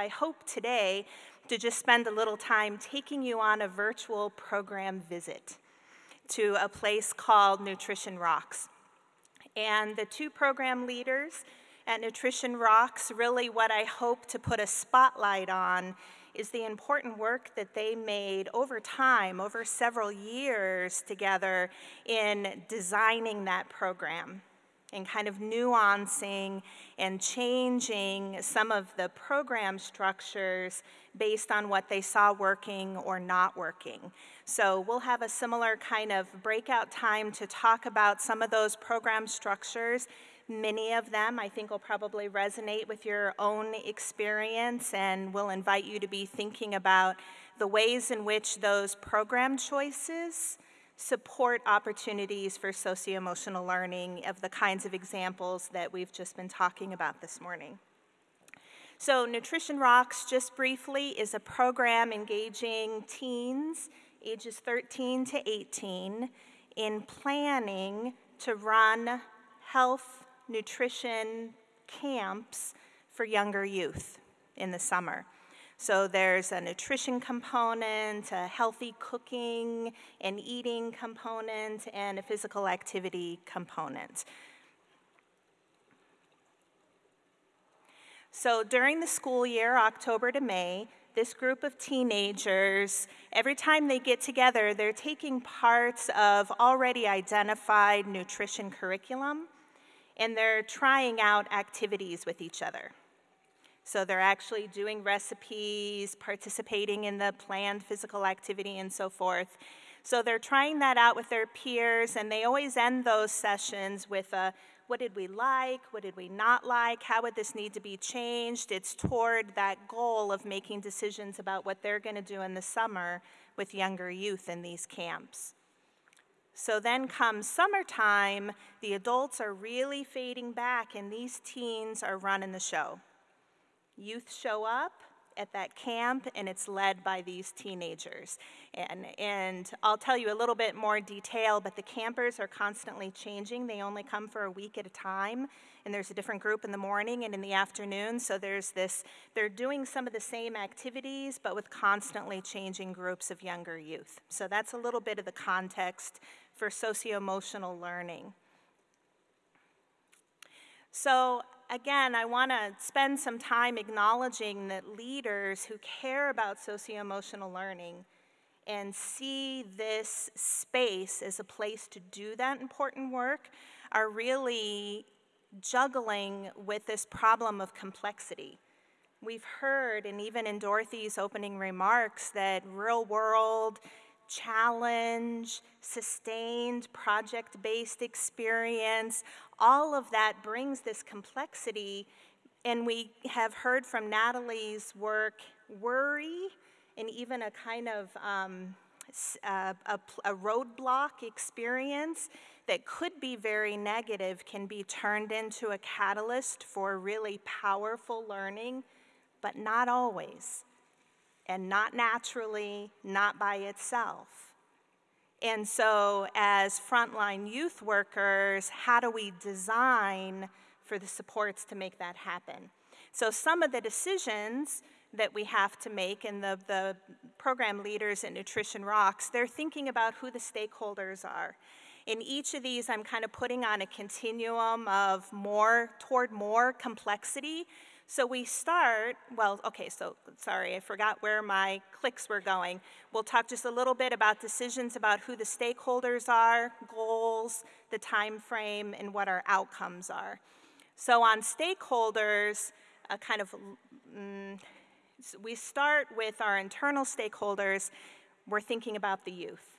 I hope today to just spend a little time taking you on a virtual program visit to a place called Nutrition Rocks. And the two program leaders at Nutrition Rocks, really what I hope to put a spotlight on is the important work that they made over time, over several years together in designing that program and kind of nuancing and changing some of the program structures based on what they saw working or not working. So we'll have a similar kind of breakout time to talk about some of those program structures. Many of them I think will probably resonate with your own experience and we'll invite you to be thinking about the ways in which those program choices support opportunities for socio-emotional learning of the kinds of examples that we've just been talking about this morning. So Nutrition Rocks, just briefly, is a program engaging teens ages 13 to 18 in planning to run health nutrition camps for younger youth in the summer. So there's a nutrition component, a healthy cooking and eating component, and a physical activity component. So during the school year, October to May, this group of teenagers, every time they get together, they're taking parts of already identified nutrition curriculum and they're trying out activities with each other. So they're actually doing recipes, participating in the planned physical activity, and so forth. So they're trying that out with their peers, and they always end those sessions with a what did we like, what did we not like, how would this need to be changed? It's toward that goal of making decisions about what they're going to do in the summer with younger youth in these camps. So then comes summertime, the adults are really fading back, and these teens are running the show. Youth show up at that camp, and it's led by these teenagers. And, and I'll tell you a little bit more detail, but the campers are constantly changing. They only come for a week at a time, and there's a different group in the morning and in the afternoon. So there's this, they're doing some of the same activities, but with constantly changing groups of younger youth. So that's a little bit of the context for socio emotional learning. So again, I want to spend some time acknowledging that leaders who care about socio emotional learning and see this space as a place to do that important work are really juggling with this problem of complexity. We've heard, and even in Dorothy's opening remarks, that real world challenge, sustained project based experience, all of that brings this complexity. And we have heard from Natalie's work worry and even a kind of um, a, a, a roadblock experience that could be very negative can be turned into a catalyst for really powerful learning, but not always and not naturally, not by itself. And so, as frontline youth workers, how do we design for the supports to make that happen? So, some of the decisions that we have to make, and the, the program leaders at Nutrition Rocks, they're thinking about who the stakeholders are. In each of these, I'm kind of putting on a continuum of more toward more complexity so we start, well, okay, so sorry, I forgot where my clicks were going. We'll talk just a little bit about decisions about who the stakeholders are, goals, the time frame, and what our outcomes are. So on stakeholders, a kind of, mm, we start with our internal stakeholders. We're thinking about the youth.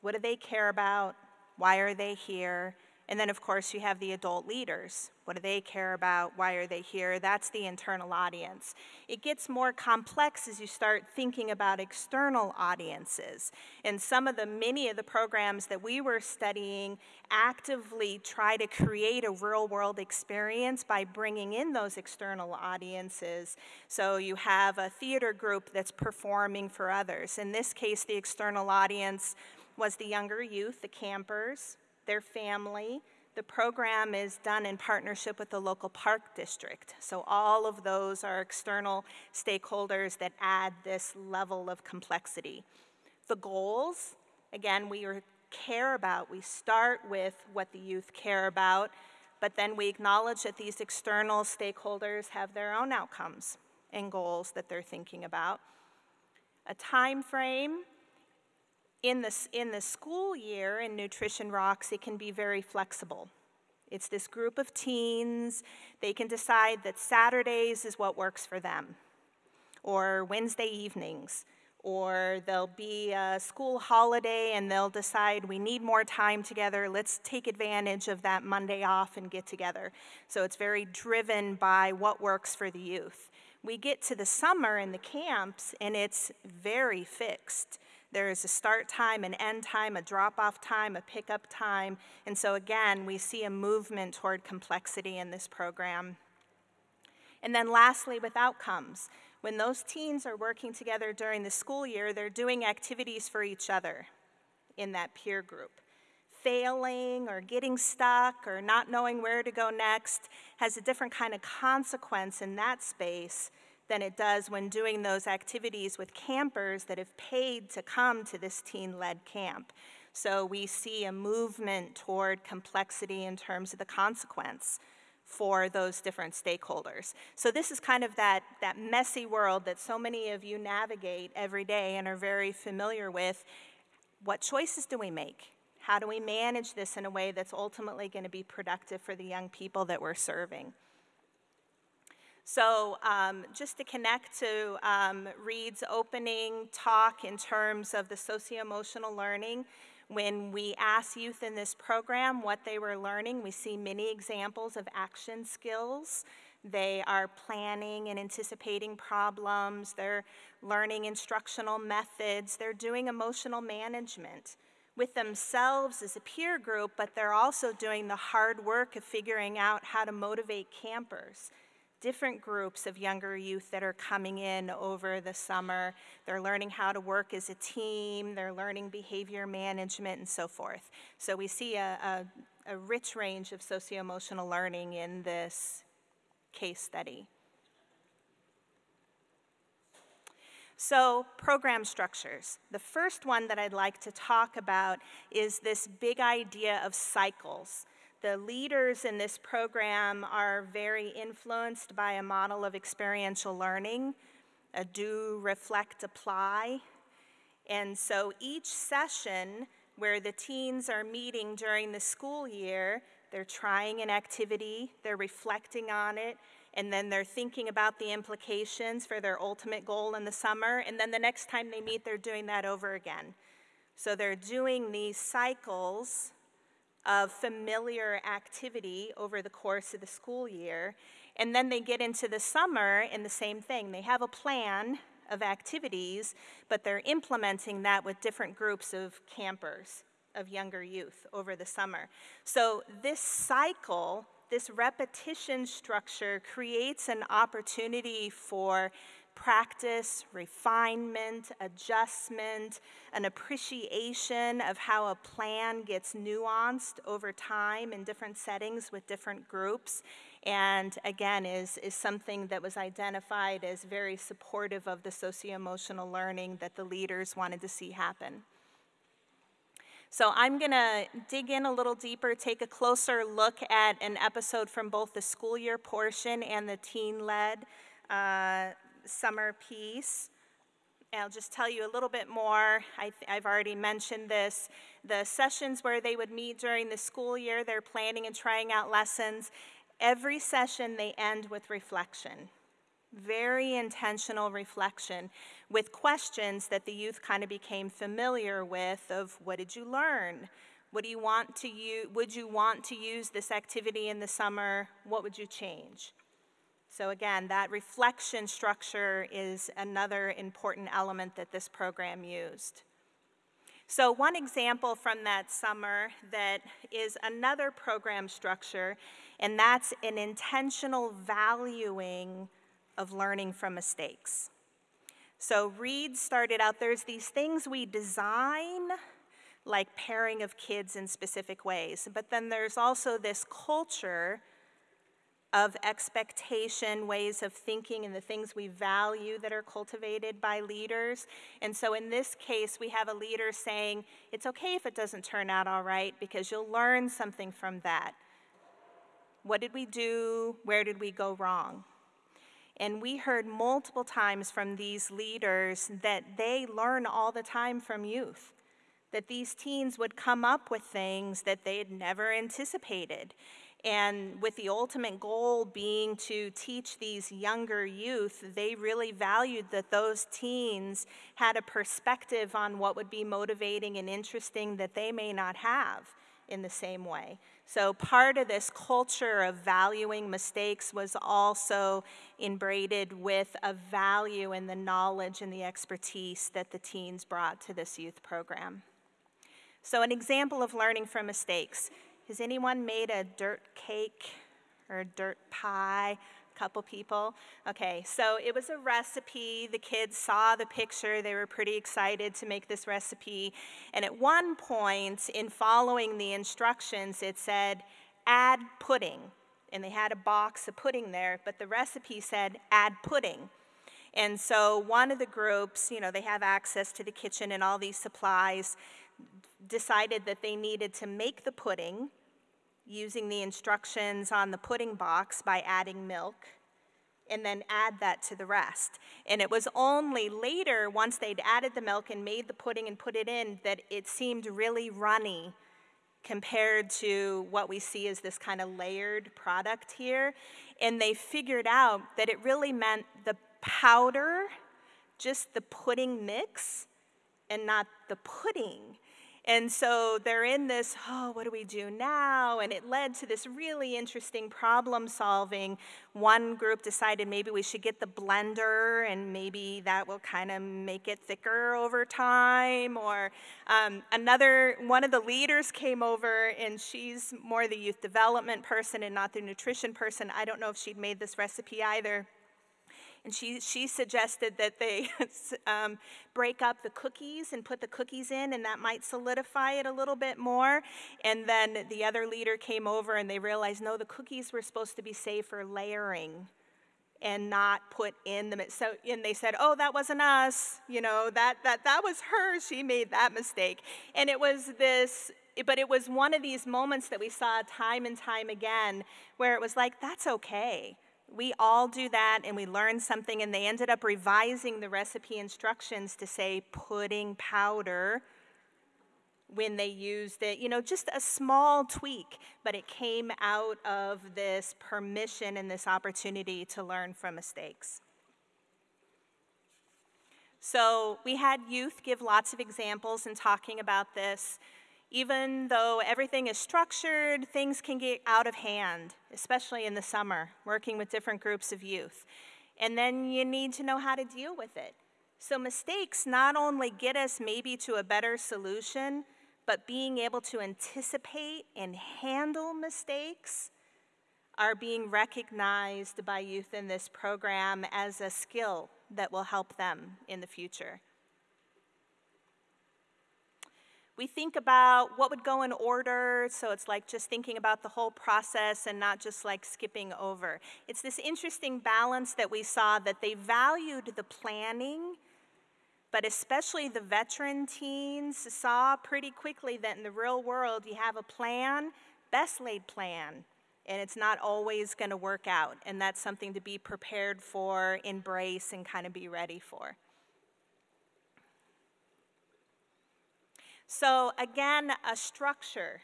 What do they care about? Why are they here? And then, of course, you have the adult leaders. What do they care about? Why are they here? That's the internal audience. It gets more complex as you start thinking about external audiences. And some of the, many of the programs that we were studying actively try to create a real world experience by bringing in those external audiences. So you have a theater group that's performing for others. In this case, the external audience was the younger youth, the campers, their family, The program is done in partnership with the local park district. So all of those are external stakeholders that add this level of complexity. The goals, again, we care about, we start with what the youth care about, but then we acknowledge that these external stakeholders have their own outcomes and goals that they're thinking about. A time frame, in the, in the school year in Nutrition Rocks, it can be very flexible. It's this group of teens, they can decide that Saturdays is what works for them, or Wednesday evenings, or there'll be a school holiday and they'll decide we need more time together, let's take advantage of that Monday off and get together. So it's very driven by what works for the youth. We get to the summer in the camps and it's very fixed. There is a start time, an end time, a drop off time, a pickup time. And so, again, we see a movement toward complexity in this program. And then, lastly, with outcomes. When those teens are working together during the school year, they're doing activities for each other in that peer group. Failing or getting stuck or not knowing where to go next has a different kind of consequence in that space than it does when doing those activities with campers that have paid to come to this teen led camp. So we see a movement toward complexity in terms of the consequence for those different stakeholders. So this is kind of that, that messy world that so many of you navigate every day and are very familiar with. What choices do we make? How do we manage this in a way that's ultimately going to be productive for the young people that we're serving? So um, just to connect to um, Reed's opening talk in terms of the socio-emotional learning, when we ask youth in this program what they were learning, we see many examples of action skills. They are planning and anticipating problems. They're learning instructional methods. They're doing emotional management with themselves as a peer group, but they're also doing the hard work of figuring out how to motivate campers different groups of younger youth that are coming in over the summer. They're learning how to work as a team, they're learning behavior management, and so forth. So we see a, a, a rich range of socio emotional learning in this case study. So, program structures. The first one that I'd like to talk about is this big idea of cycles. The leaders in this program are very influenced by a model of experiential learning, a do, reflect, apply. And so each session where the teens are meeting during the school year, they're trying an activity, they're reflecting on it, and then they're thinking about the implications for their ultimate goal in the summer, and then the next time they meet, they're doing that over again. So they're doing these cycles of familiar activity over the course of the school year. And then they get into the summer and the same thing. They have a plan of activities, but they're implementing that with different groups of campers, of younger youth over the summer. So this cycle, this repetition structure creates an opportunity for practice, refinement, adjustment, an appreciation of how a plan gets nuanced over time in different settings with different groups. And again, is, is something that was identified as very supportive of the socio emotional learning that the leaders wanted to see happen. So I'm going to dig in a little deeper, take a closer look at an episode from both the school year portion and the teen led uh, summer piece. I'll just tell you a little bit more. I have already mentioned this. The sessions where they would meet during the school year, they're planning and trying out lessons. Every session they end with reflection. Very intentional reflection with questions that the youth kind of became familiar with of what did you learn? What do you want to? Would you want to use this activity in the summer? What would you change? So again, that reflection structure is another important element that this program used. So one example from that summer that is another program structure, and that's an intentional valuing of learning from mistakes. So Reed started out, there's these things we design like pairing of kids in specific ways. But then there's also this culture of expectation, ways of thinking, and the things we value that are cultivated by leaders. And so in this case, we have a leader saying, it's okay if it doesn't turn out all right because you'll learn something from that. What did we do? Where did we go wrong? And we heard multiple times from these leaders that they learn all the time from youth, that these teens would come up with things that they had never anticipated. And with the ultimate goal being to teach these younger youth, they really valued that those teens had a perspective on what would be motivating and interesting that they may not have in the same way. So, part of this culture of valuing mistakes was also inbraided with a value in the knowledge and the expertise that the teens brought to this youth program. So, an example of learning from mistakes has anyone made a dirt cake or a dirt pie? A couple people. Okay, so it was a recipe. The kids saw the picture. They were pretty excited to make this recipe. And at one point, in following the instructions, it said, add pudding. And they had a box of pudding there, but the recipe said, add pudding. And so one of the groups, you know, they have access to the kitchen and all these supplies, decided that they needed to make the pudding using the instructions on the pudding box by adding milk and then add that to the rest. And it was only later, once they'd added the milk and made the pudding and put it in, that it seemed really runny compared to what we see as this kind of layered product here. And they figured out that it really meant the powder, just the pudding mix, and not the pudding. And so they're in this, oh, what do we do now? And it led to this really interesting problem solving. One group decided maybe we should get the blender and maybe that will kind of make it thicker over time. Or um, another, one of the leaders came over and she's more the youth development person and not the nutrition person. I don't know if she'd made this recipe either. And she, she suggested that they um, break up the cookies and put the cookies in, and that might solidify it a little bit more. And then the other leader came over and they realized no, the cookies were supposed to be saved for layering and not put in the so and they said oh that wasn't us. You know that that that was her. She made that mistake. And it was this but it was one of these moments that we saw time and time again where it was like that's okay we all do that and we learn something, and they ended up revising the recipe instructions to say pudding powder when they used it. You know, just a small tweak, but it came out of this permission and this opportunity to learn from mistakes. So we had youth give lots of examples in talking about this. Even though everything is structured, things can get out of hand, especially in the summer, working with different groups of youth. And then you need to know how to deal with it. So mistakes not only get us maybe to a better solution, but being able to anticipate and handle mistakes are being recognized by youth in this program as a skill that will help them in the future. We think about what would go in order, so it's like just thinking about the whole process and not just like skipping over. It's this interesting balance that we saw that they valued the planning, but especially the veteran teens saw pretty quickly that in the real world you have a plan, best laid plan, and it's not always going to work out. And that's something to be prepared for, embrace, and kind of be ready for. So, again, a structure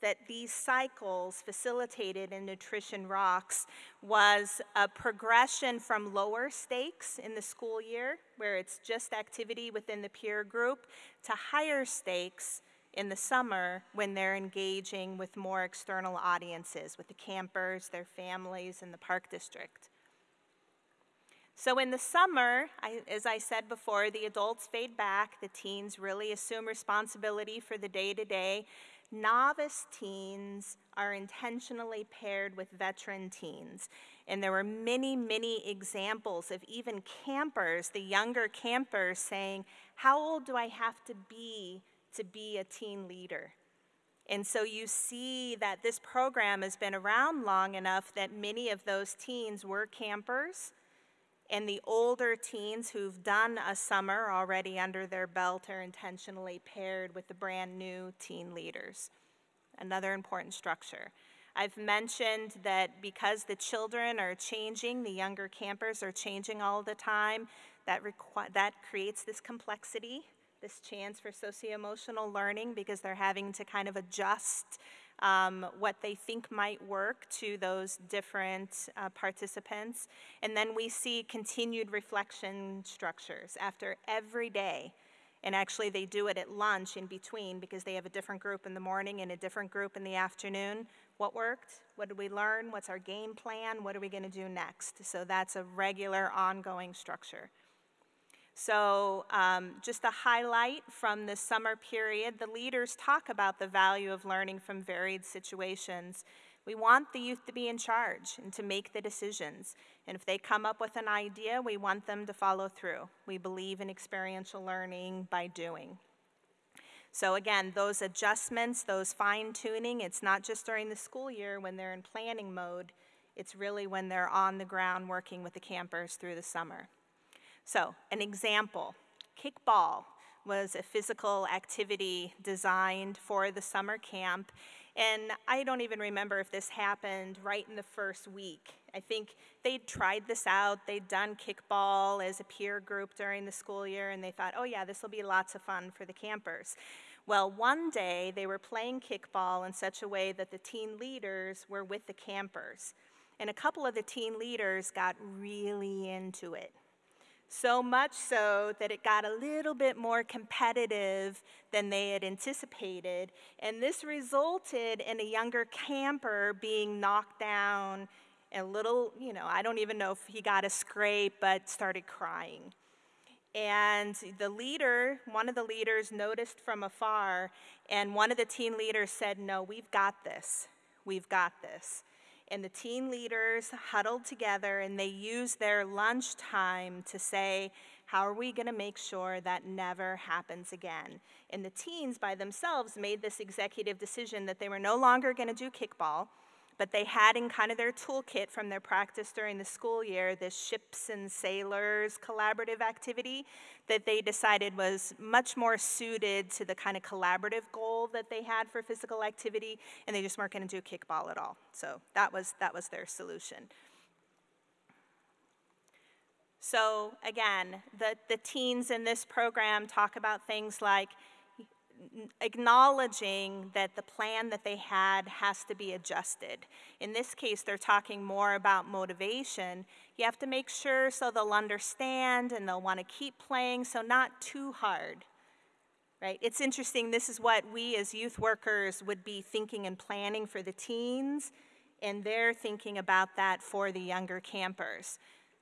that these cycles facilitated in Nutrition Rocks was a progression from lower stakes in the school year, where it's just activity within the peer group, to higher stakes in the summer when they're engaging with more external audiences, with the campers, their families, and the park district. So in the summer, I, as I said before, the adults fade back, the teens really assume responsibility for the day to day. Novice teens are intentionally paired with veteran teens. And there were many, many examples of even campers, the younger campers, saying, How old do I have to be to be a teen leader. And so you see that this program has been around long enough that many of those teens were campers. And the older teens who've done a summer already under their belt are intentionally paired with the brand new teen leaders. Another important structure. I've mentioned that because the children are changing, the younger campers are changing all the time, that, that creates this complexity, this chance for socio-emotional learning because they're having to kind of adjust um, what they think might work to those different uh, participants. And then we see continued reflection structures after every day. And actually, they do it at lunch in between because they have a different group in the morning and a different group in the afternoon. What worked? What did we learn? What's our game plan? What are we going to do next? So that's a regular, ongoing structure. So um, just a highlight from the summer period, the leaders talk about the value of learning from varied situations. We want the youth to be in charge and to make the decisions. And if they come up with an idea, we want them to follow through. We believe in experiential learning by doing. So again, those adjustments, those fine tuning, it's not just during the school year when they're in planning mode, it's really when they're on the ground working with the campers through the summer. So an example, kickball was a physical activity designed for the summer camp. And I don't even remember if this happened right in the first week. I think they'd tried this out. They'd done kickball as a peer group during the school year, and they thought, oh, yeah, this will be lots of fun for the campers. Well, one day they were playing kickball in such a way that the teen leaders were with the campers. And a couple of the teen leaders got really into it. So much so that it got a little bit more competitive than they had anticipated. And this resulted in a younger camper being knocked down a little, you know, I don't even know if he got a scrape, but started crying. And the leader, one of the leaders, noticed from afar, and one of the teen leaders said, No, we've got this. We've got this. And the teen leaders huddled together and they used their lunchtime to say, How are we going to make sure that never happens again? And the teens by themselves made this executive decision that they were no longer going to do kickball but they had in kind of their toolkit from their practice during the school year this ships and sailors collaborative activity that they decided was much more suited to the kind of collaborative goal that they had for physical activity, and they just weren't going to do kickball at all. So that was, that was their solution. So again, the, the teens in this program talk about things like acknowledging that the plan that they had has to be adjusted. In this case, they're talking more about motivation. You have to make sure so they'll understand and they'll want to keep playing, so not too hard. Right? It's interesting, this is what we as youth workers would be thinking and planning for the teens, and they're thinking about that for the younger campers.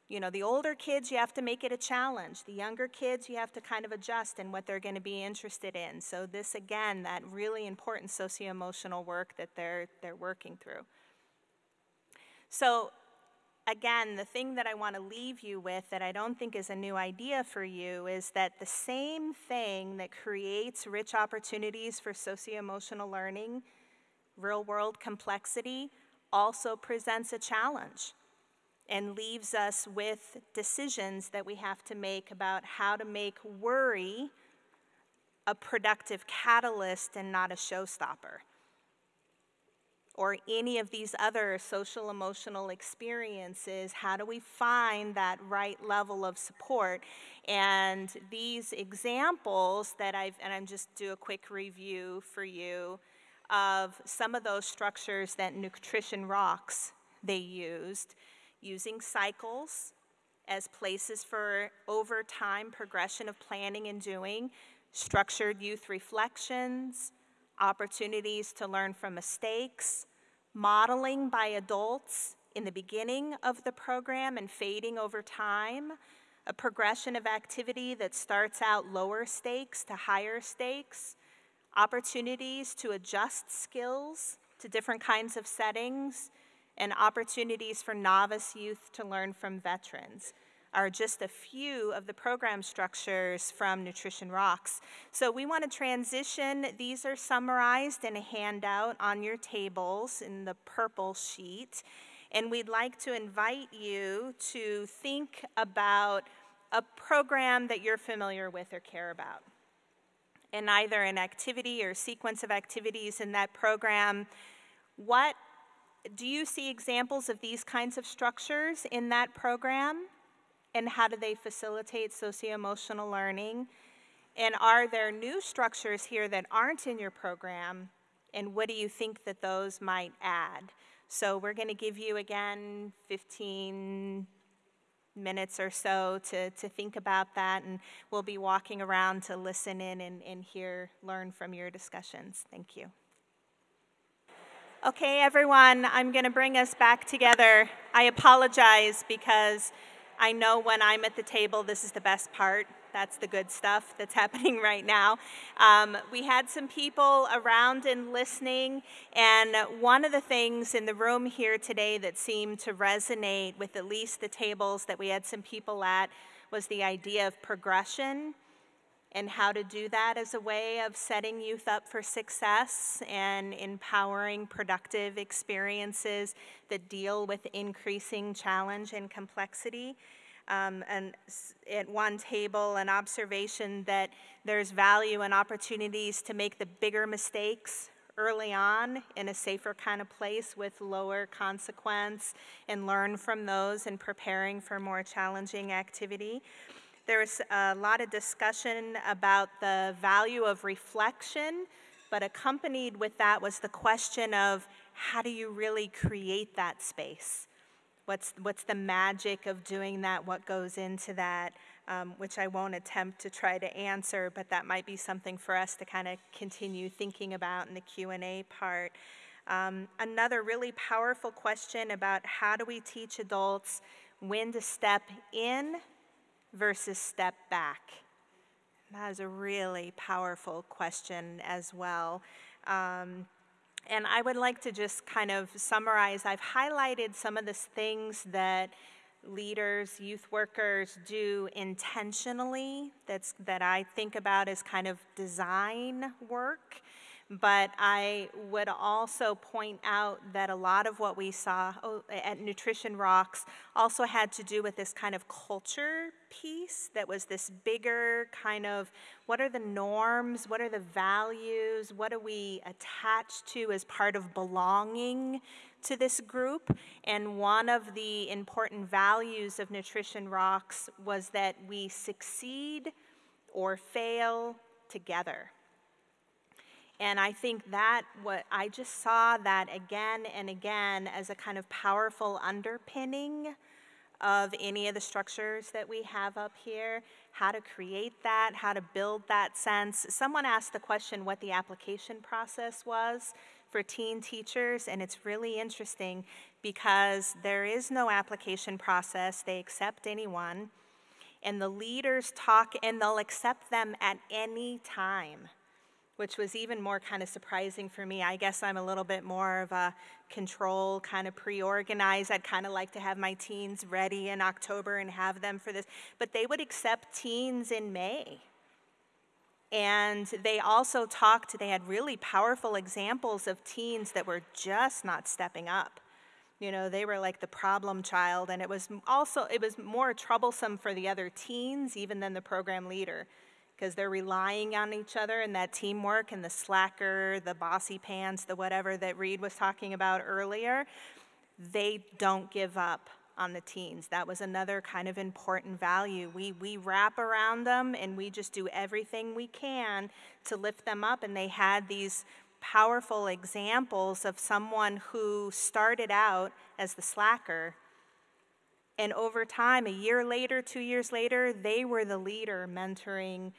You know, the older kids, you have to make it a challenge. The younger kids, you have to kind of adjust in what they're going to be interested in. So this, again, that really important socio-emotional work that they're, they're working through. So again, the thing that I want to leave you with that I don't think is a new idea for you is that the same thing that creates rich opportunities for socio-emotional learning, real-world complexity, also presents a challenge and leaves us with decisions that we have to make about how to make worry a productive catalyst and not a showstopper. Or any of these other social emotional experiences, how do we find that right level of support? And these examples that I've, and I'm just do a quick review for you of some of those structures that Nutrition Rocks they used using cycles as places for over time progression of planning and doing, structured youth reflections, opportunities to learn from mistakes, modeling by adults in the beginning of the program and fading over time, a progression of activity that starts out lower stakes to higher stakes, opportunities to adjust skills to different kinds of settings, and opportunities for novice youth to learn from veterans. are just a few of the program structures from Nutrition Rocks. So we want to transition, these are summarized in a handout on your tables in the purple sheet. And we'd like to invite you to think about a program that you're familiar with or care about. And either an activity or sequence of activities in that program, what do you see examples of these kinds of structures in that program? and how do they facilitate socio-emotional learning? And are there new structures here that aren't in your program? And what do you think that those might add? So we're going to give you, again, 15 minutes or so to, to think about that, and we'll be walking around to listen in and, and hear, learn from your discussions. Thank you. Okay, everyone, I'm going to bring us back together. I apologize because I know when I'm at the table, this is the best part. That's the good stuff that's happening right now. Um, we had some people around and listening, and one of the things in the room here today that seemed to resonate with at least the tables that we had some people at was the idea of progression and how to do that as a way of setting youth up for success and empowering productive experiences that deal with increasing challenge and complexity. Um, and at one table, an observation that there's value and opportunities to make the bigger mistakes early on in a safer kind of place with lower consequence and learn from those and preparing for more challenging activity. There was a lot of discussion about the value of reflection, but accompanied with that was the question of how do you really create that space? What's, what's the magic of doing that? What goes into that? Um, which I won't attempt to try to answer, but that might be something for us to kind of continue thinking about in the Q&A part. Um, another really powerful question about how do we teach adults when to step in versus step back? That is a really powerful question as well. Um, and I would like to just kind of summarize. I've highlighted some of the things that leaders, youth workers do intentionally that's, that I think about as kind of design work. But I would also point out that a lot of what we saw oh, at Nutrition Rocks also had to do with this kind of culture piece that was this bigger kind of what are the norms, what are the values, what do we attach to as part of belonging to this group. And one of the important values of Nutrition Rocks was that we succeed or fail together. And I think that what I just saw that again and again as a kind of powerful underpinning of any of the structures that we have up here, how to create that, how to build that sense. Someone asked the question what the application process was for teen teachers, and it's really interesting because there is no application process. They accept anyone, and the leaders talk, and they'll accept them at any time which was even more kind of surprising for me. I guess I'm a little bit more of a control, kind of pre organized. I'd kind of like to have my teens ready in October and have them for this. But they would accept teens in May. And they also talked, they had really powerful examples of teens that were just not stepping up. You know, they were like the problem child, and it was also, it was more troublesome for the other teens even than the program leader because they're relying on each other and that teamwork and the slacker, the bossy pants, the whatever that Reed was talking about earlier, they don't give up on the teens. That was another kind of important value. We, we wrap around them and we just do everything we can to lift them up. And they had these powerful examples of someone who started out as the slacker. And over time, a year later, two years later, they were the leader mentoring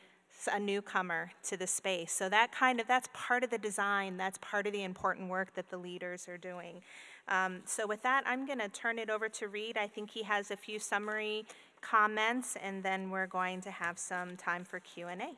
a newcomer to the space. So that kind of, that's part of the design, that's part of the important work that the leaders are doing. Um, so with that, I'm gonna turn it over to Reed. I think he has a few summary comments and then we're going to have some time for Q&A.